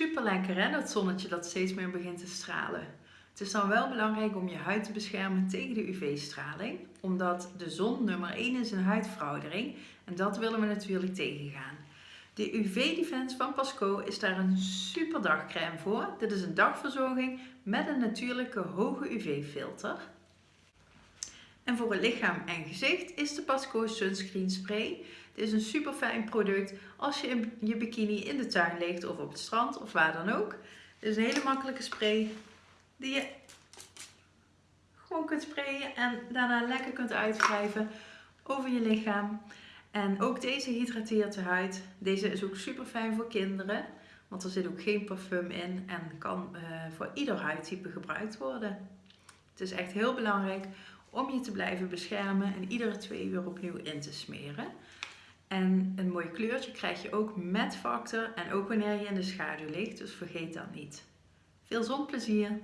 Super lekker hè, dat zonnetje dat steeds meer begint te stralen. Het is dan wel belangrijk om je huid te beschermen tegen de UV-straling, omdat de zon nummer 1 is in huidveroudering en dat willen we natuurlijk tegengaan. De UV Defense van Pasco is daar een super dagcrème voor. Dit is een dagverzorging met een natuurlijke hoge UV-filter. En voor het lichaam en gezicht is de Pasco Sunscreen Spray. Dit is een super fijn product als je je bikini in de tuin ligt of op het strand of waar dan ook. Dit is een hele makkelijke spray die je gewoon kunt sprayen en daarna lekker kunt uitwrijven over je lichaam. En ook deze hydrateert de huid. Deze is ook super fijn voor kinderen, want er zit ook geen parfum in en kan uh, voor ieder huidtype gebruikt worden. Het is echt heel belangrijk om je te blijven beschermen en iedere twee uur opnieuw in te smeren. En een mooi kleurtje krijg je ook met factor en ook wanneer je in de schaduw ligt, dus vergeet dat niet. Veel zonplezier!